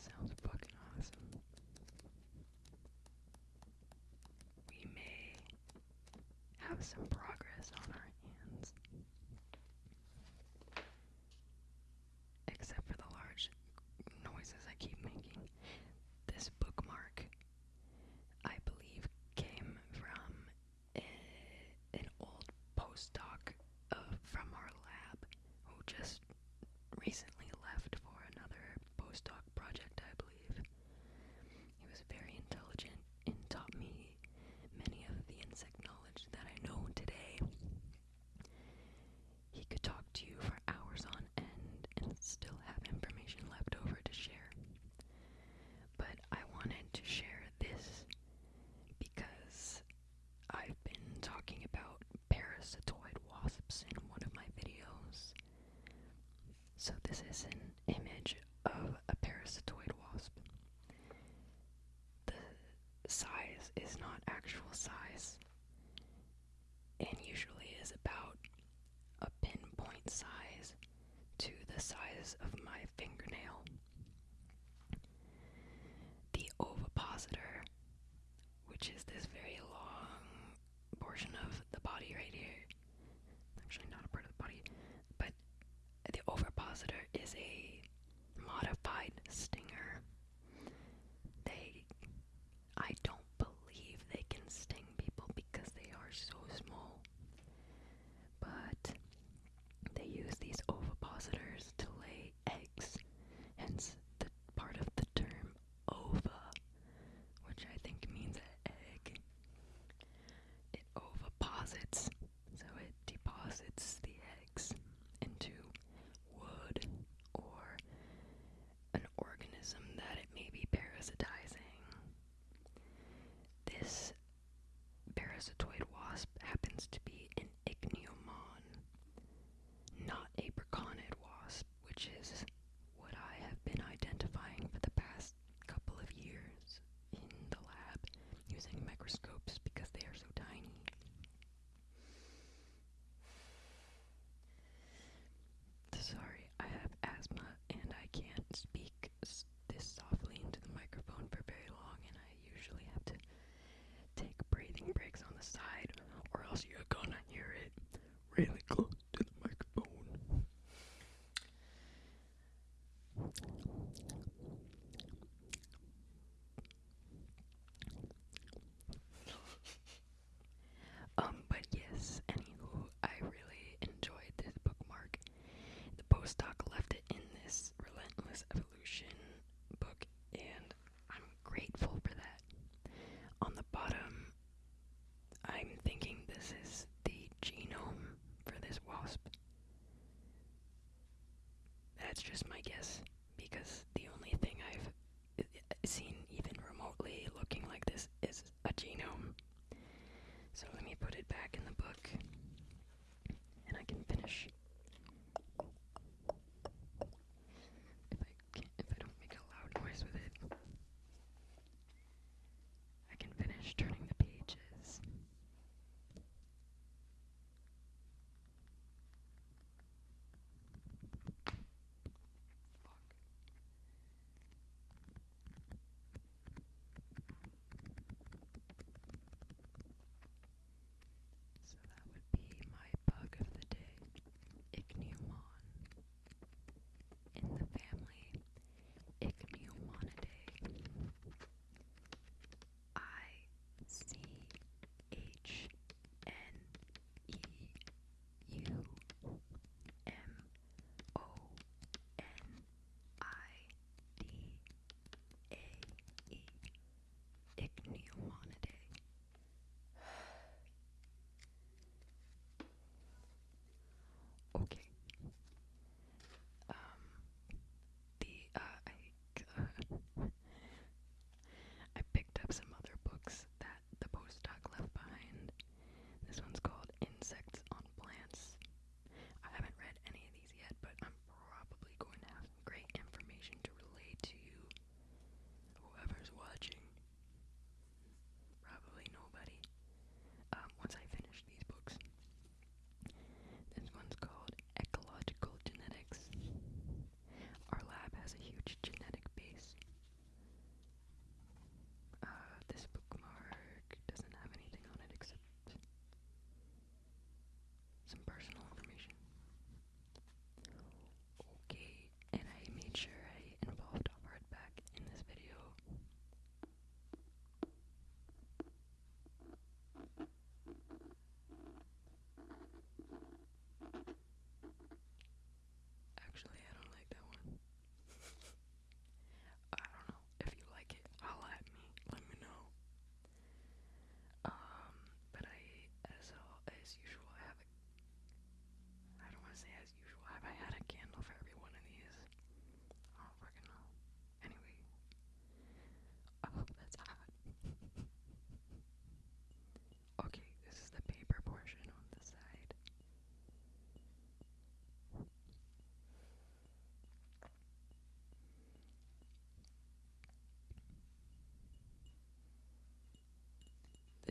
sounds fucking awesome. We may have some problems. is not actual size and usually is about a pinpoint size to the size of my fingernail. The ovipositor, which is this very long portion of the body right here, actually not a part of the body, but the ovipositor is a modified parasitizing. This parasitoid wasp happens to be an ichneumon, not a braconid wasp, which is what I have been identifying for the past couple of years in the lab using microscopes really cool.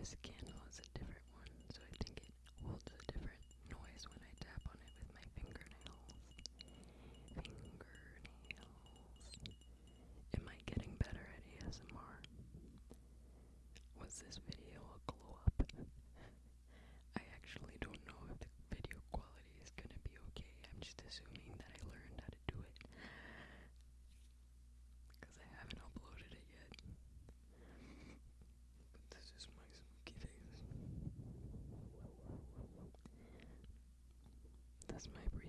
This Does my breathing